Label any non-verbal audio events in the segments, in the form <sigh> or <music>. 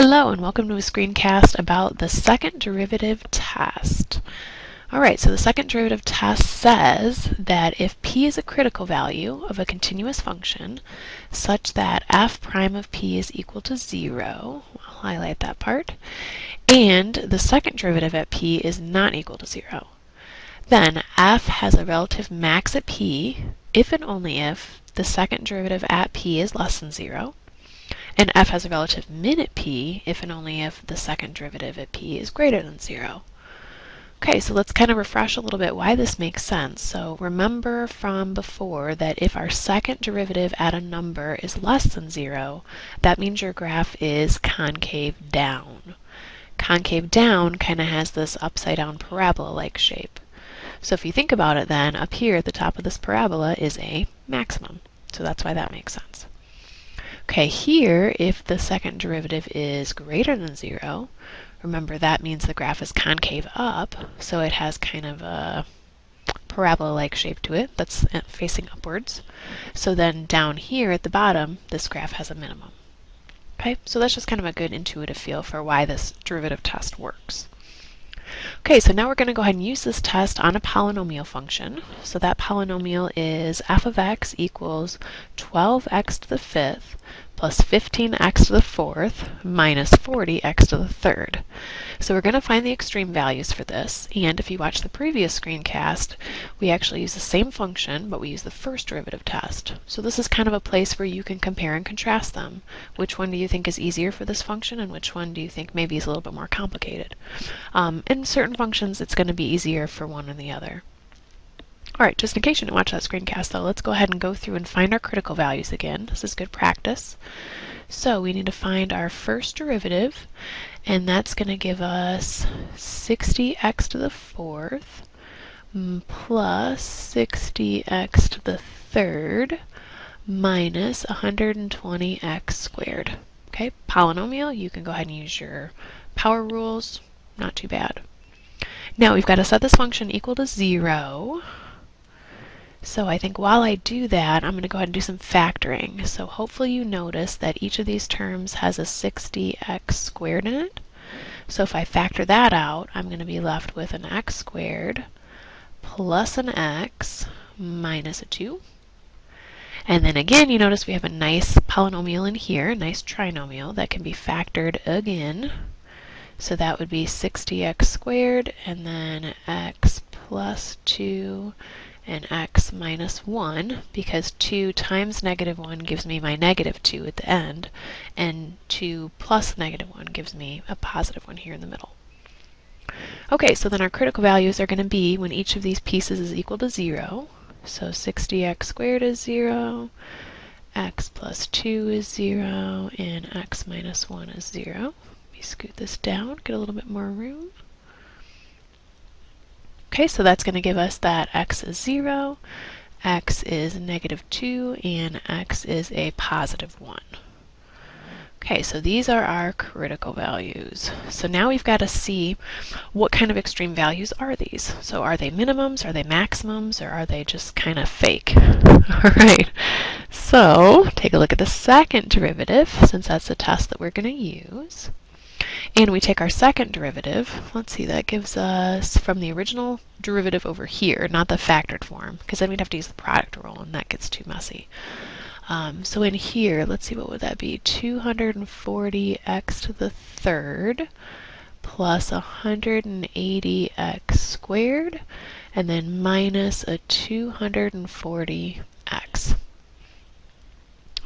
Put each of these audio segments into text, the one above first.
Hello and welcome to a screencast about the second derivative test. Alright, so the second derivative test says that if p is a critical value of a continuous function such that f prime of p is equal to 0, I'll highlight that part, and the second derivative at p is not equal to 0, then f has a relative max at p if and only if the second derivative at p is less than 0, and f has a relative min at p if and only if the second derivative at p is greater than 0. Okay, so let's kind of refresh a little bit why this makes sense. So remember from before that if our second derivative at a number is less than 0, that means your graph is concave down. Concave down kind of has this upside down parabola-like shape. So if you think about it then, up here at the top of this parabola is a maximum. So that's why that makes sense. Okay, here, if the second derivative is greater than 0, remember that means the graph is concave up, so it has kind of a parabola-like shape to it that's uh, facing upwards. So then down here at the bottom, this graph has a minimum. Okay, so that's just kind of a good intuitive feel for why this derivative test works. Okay, so now we're going to go ahead and use this test on a polynomial function. So that polynomial is f of x equals 12x to the fifth plus 15x to the fourth minus 40x to the third. So we're going to find the extreme values for this, and if you watch the previous screencast, we actually use the same function, but we use the first derivative test. So this is kind of a place where you can compare and contrast them. Which one do you think is easier for this function, and which one do you think maybe is a little bit more complicated? Um, in certain functions, it's going to be easier for one or the other. Alright, just in case you didn't watch that screencast though, let's go ahead and go through and find our critical values again. This is good practice. So we need to find our first derivative, and that's going to give us 60x to the fourth plus 60x to the third minus 120x squared. Okay, polynomial, you can go ahead and use your power rules, not too bad. Now we've got to set this function equal to 0. So I think while I do that, I'm going to go ahead and do some factoring. So hopefully you notice that each of these terms has a 60x squared in it. So if I factor that out, I'm going to be left with an x squared plus an x minus a 2. And then again, you notice we have a nice polynomial in here, a nice trinomial that can be factored again. So that would be 60x squared and then x plus 2 and x minus 1 because 2 times negative 1 gives me my negative 2 at the end and 2 plus negative 1 gives me a positive 1 here in the middle. Okay, so then our critical values are going to be when each of these pieces is equal to 0. So 60x squared is 0, x plus 2 is 0, and x minus 1 is 0. Let me scoot this down, get a little bit more room. Okay, so that's going to give us that x is 0, x is negative 2, and x is a positive 1. Okay, so these are our critical values. So now we've got to see what kind of extreme values are these. So are they minimums, are they maximums, or are they just kind of fake? <laughs> All right, so take a look at the second derivative, since that's the test that we're going to use. And we take our second derivative. Let's see, that gives us from the original derivative over here, not the factored form, because then we'd have to use the product rule, and that gets too messy. Um, so in here, let's see, what would that be? 240x to the third plus 180x squared, and then minus a 240x.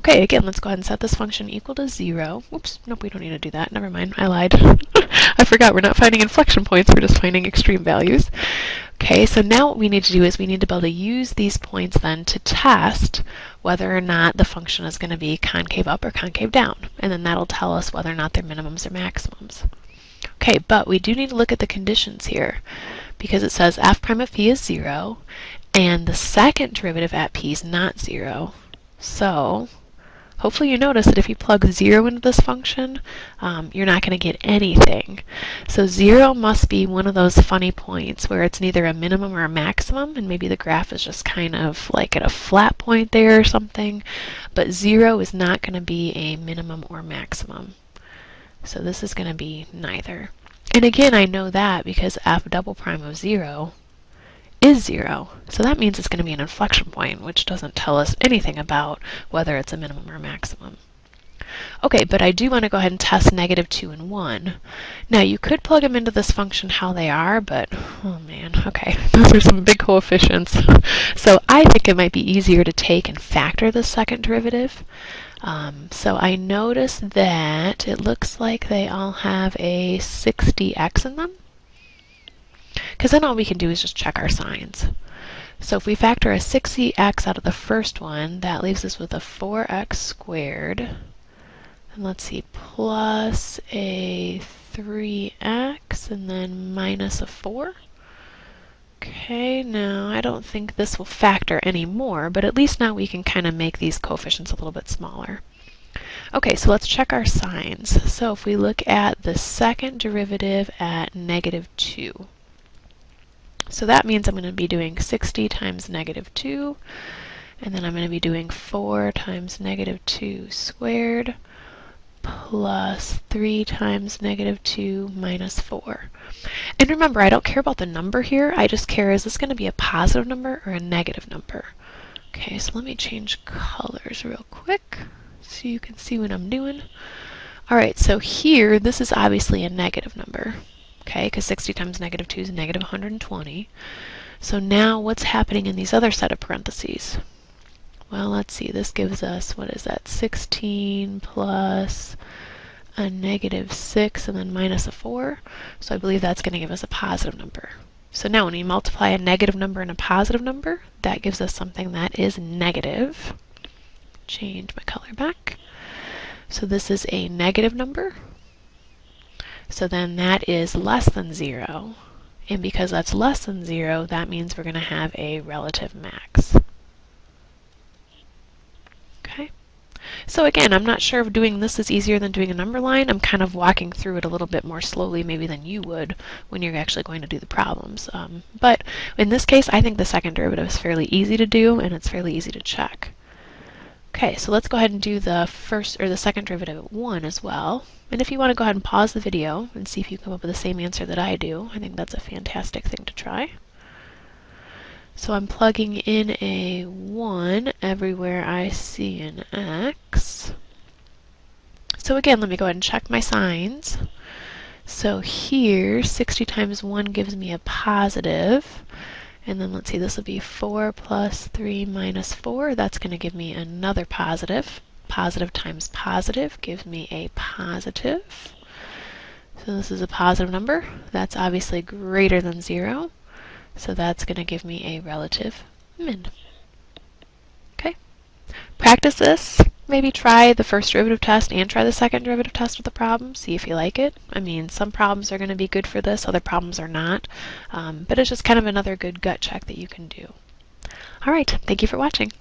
Okay, again, let's go ahead and set this function equal to 0. Oops, nope, we don't need to do that. Never mind, I lied. <laughs> I forgot, we're not finding inflection points, we're just finding extreme values. Okay, so now what we need to do is we need to be able to use these points then to test whether or not the function is going to be concave up or concave down. And then that'll tell us whether or not they're minimums or maximums. Okay, but we do need to look at the conditions here because it says f prime of p is 0 and the second derivative at p is not 0. So Hopefully you notice that if you plug 0 into this function, um, you're not going to get anything. So 0 must be one of those funny points where it's neither a minimum or a maximum, and maybe the graph is just kind of like at a flat point there or something. But 0 is not going to be a minimum or maximum. So this is going to be neither. And again, I know that because f double prime of 0 is 0. So that means it's going to be an inflection point, which doesn't tell us anything about whether it's a minimum or maximum. Okay, but I do want to go ahead and test negative 2 and 1. Now, you could plug them into this function how they are, but, oh man, okay, <laughs> those are some big coefficients. so I think it might be easier to take and factor the second derivative. Um, so I notice that it looks like they all have a 60x in them. Because then all we can do is just check our signs. So if we factor a 60x out of the first one, that leaves us with a 4x squared and let's see, plus a 3x and then minus a 4. Okay, now I don't think this will factor anymore, but at least now we can kind of make these coefficients a little bit smaller. Okay, so let's check our signs. So if we look at the second derivative at negative 2, so that means I'm going to be doing 60 times negative 2, and then I'm going to be doing 4 times negative 2 squared, plus 3 times negative 2 minus 4. And remember, I don't care about the number here. I just care, is this going to be a positive number or a negative number? Okay, so let me change colors real quick so you can see what I'm doing. Alright, so here, this is obviously a negative number. Okay, because 60 times negative 2 is negative 120. So now what's happening in these other set of parentheses? Well, let's see, this gives us, what is that, 16 plus a negative 6 and then minus a 4. So I believe that's going to give us a positive number. So now when we multiply a negative number and a positive number, that gives us something that is negative. Change my color back. So this is a negative number. So then that is less than 0. And because that's less than 0, that means we're going to have a relative max. Okay. So again, I'm not sure if doing this is easier than doing a number line. I'm kind of walking through it a little bit more slowly maybe than you would when you're actually going to do the problems. Um, but in this case, I think the second derivative is fairly easy to do and it's fairly easy to check. Okay, so let's go ahead and do the first or the second derivative at 1 as well. And if you want to go ahead and pause the video and see if you come up with the same answer that I do, I think that's a fantastic thing to try. So I'm plugging in a 1 everywhere I see an x. So again, let me go ahead and check my signs. So here, 60 times 1 gives me a positive. And then let's see, this will be 4 plus 3 minus 4. That's going to give me another positive. Positive times positive gives me a positive. So this is a positive number. That's obviously greater than 0. So that's going to give me a relative min. Okay. Practice this. Maybe try the first derivative test and try the second derivative test with the problem. See if you like it. I mean, some problems are going to be good for this, other problems are not. Um, but it's just kind of another good gut check that you can do. All right. Thank you for watching.